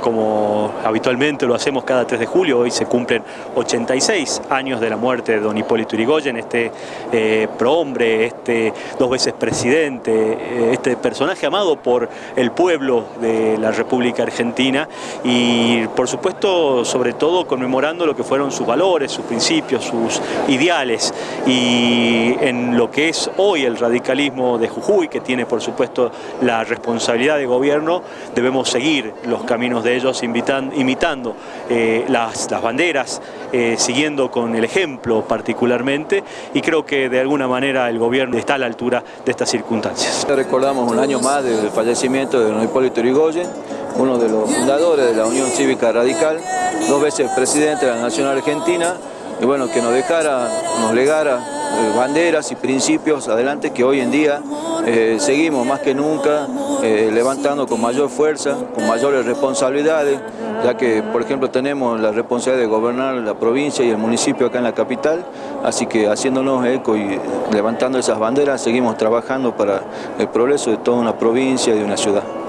Como habitualmente lo hacemos cada 3 de julio, hoy se cumplen 86 años de la muerte de don Hipólito Yrigoyen, este eh, prohombre, este dos veces presidente, eh, este personaje amado por el pueblo de la República Argentina y por supuesto sobre todo conmemorando lo que fueron sus valores, sus principios, sus ideales. Y en lo que es hoy el radicalismo de Jujuy, que tiene por supuesto la responsabilidad de gobierno, debemos seguir los caminos de ellos imitando eh, las, banderas, eh, siguiendo con el ejemplo particularmente y creo que de alguna manera el gobierno está a la altura de estas circunstancias. Recordamos un año más del fallecimiento de don Hipólito Yrigoyen, uno de los fundadores de la Unión Cívica Radical, dos veces presidente de la Nación Argentina y bueno, que nos dejara, nos legara eh, banderas y principios adelante que hoy en día eh, seguimos más que nunca eh, levantando con mayor fuerza, con mayores responsabilidades, ya que por ejemplo tenemos la responsabilidad de gobernar la provincia y el municipio acá en la capital, así que haciéndonos eco y levantando esas banderas seguimos trabajando para el progreso de toda una provincia y de una ciudad.